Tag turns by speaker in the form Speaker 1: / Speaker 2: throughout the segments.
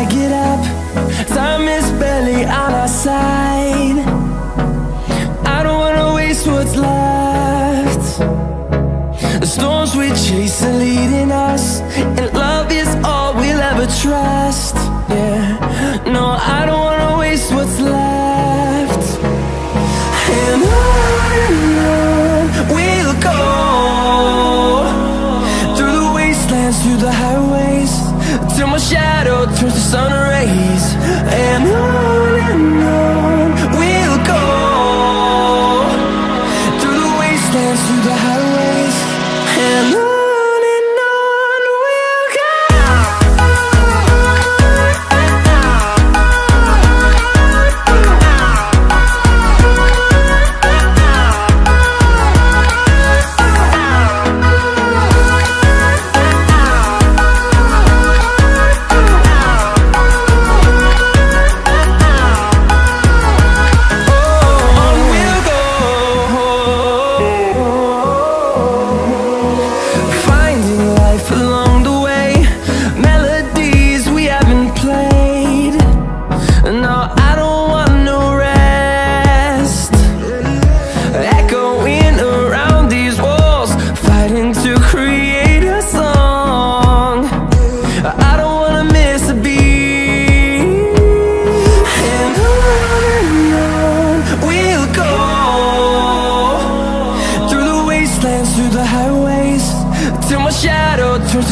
Speaker 1: I get up Time is barely on our side. I don't wanna waste what's left. The storms we chase are leading us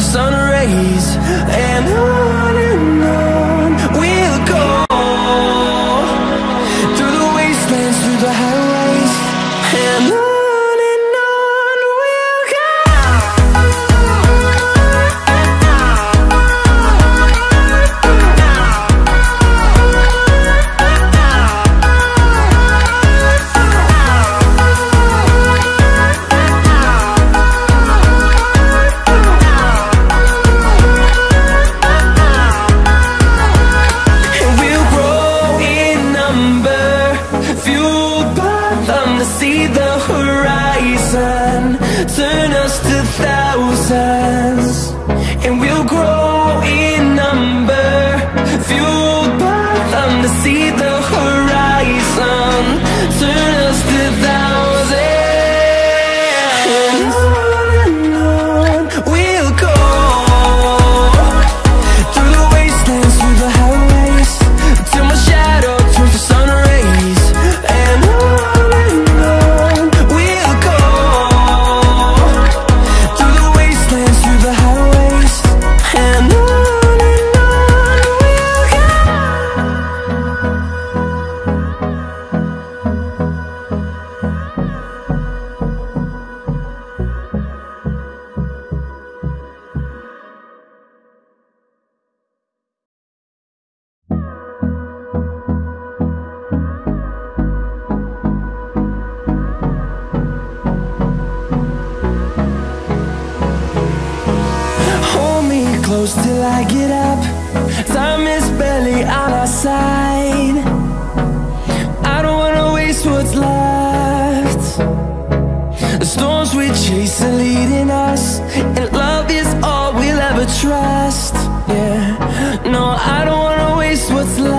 Speaker 1: sun close till I get up. Time is barely on our side. I don't wanna waste what's left. The storms we chase are leading us And love is all we'll ever trust. Yeah, no, I don't wanna waste what's left.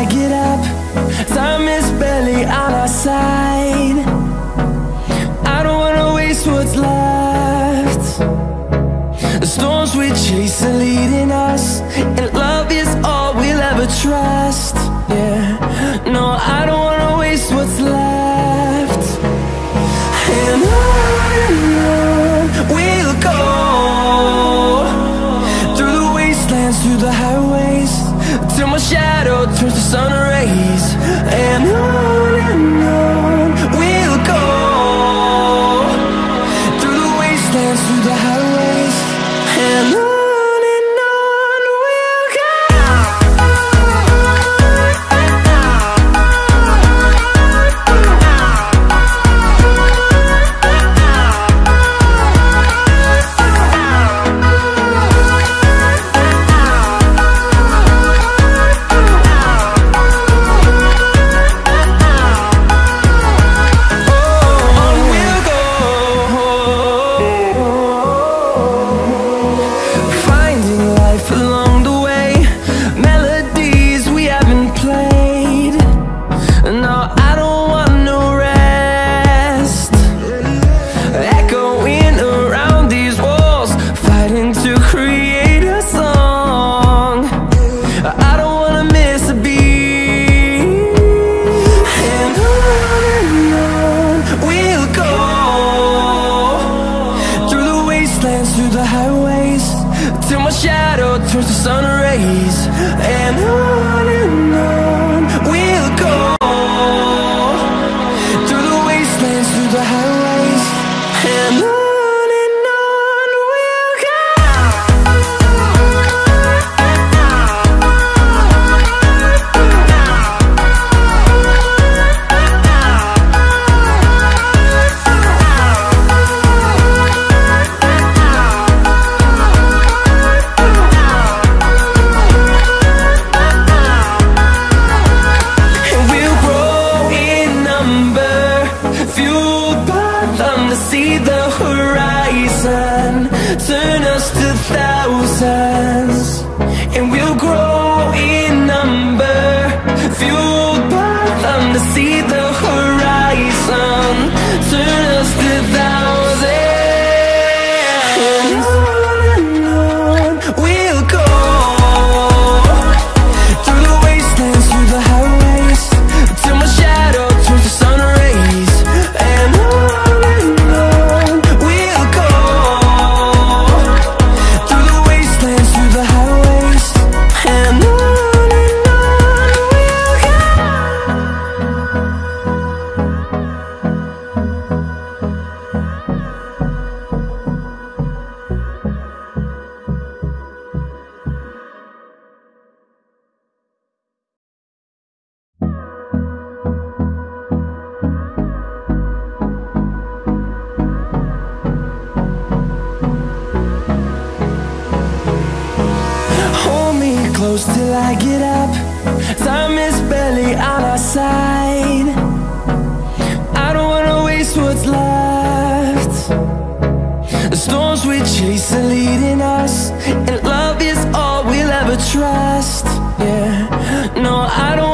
Speaker 1: I get up Time is barely on our side. I don't wanna waste what's left. The storms we chase are leading us close till I get up. Time is barely on our side. I don't wanna waste what's left. The storms we chase are leading us And love is all we'll ever trust. Yeah, no, I don't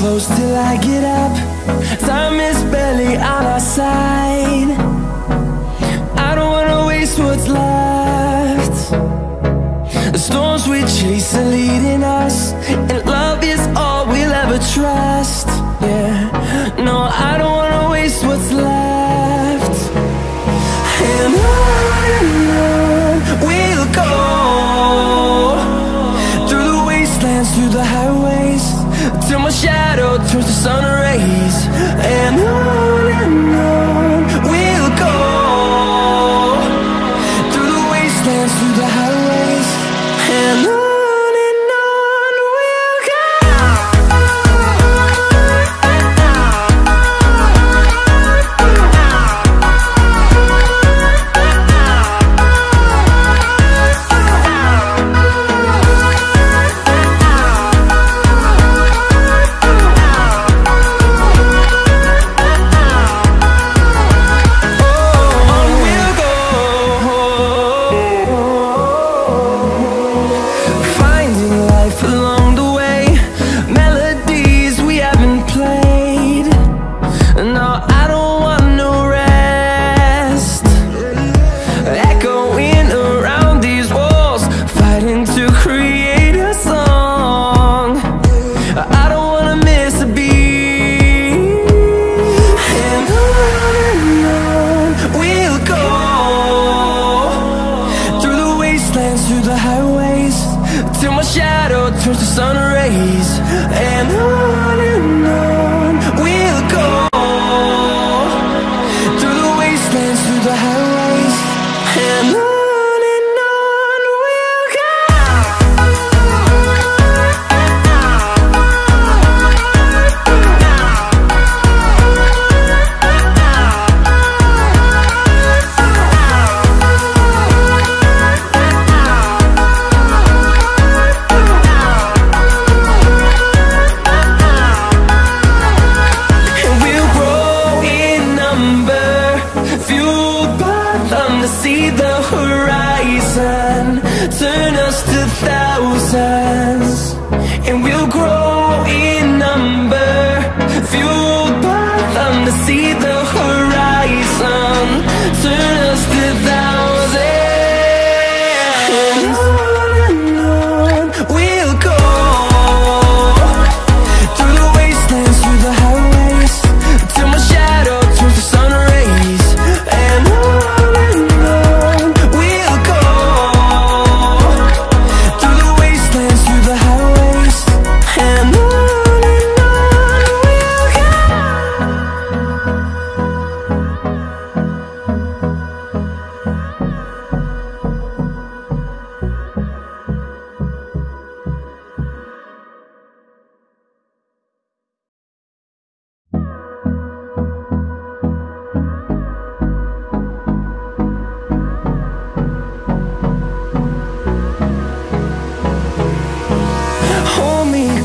Speaker 1: close till I get up. Time is barely on our side. I don't wanna waste what's left. The storms we chase are leading us And love is all we'll ever trust. Yeah, no, I don't wanna waste what's left.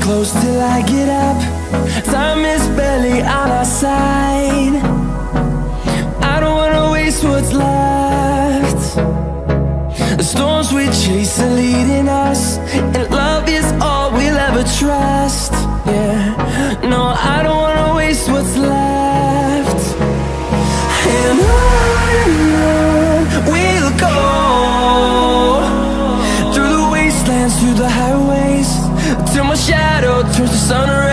Speaker 1: close till I get up. Time is barely on our side. I don't wanna waste what's left. The storms we chase are leading us And love is sunrise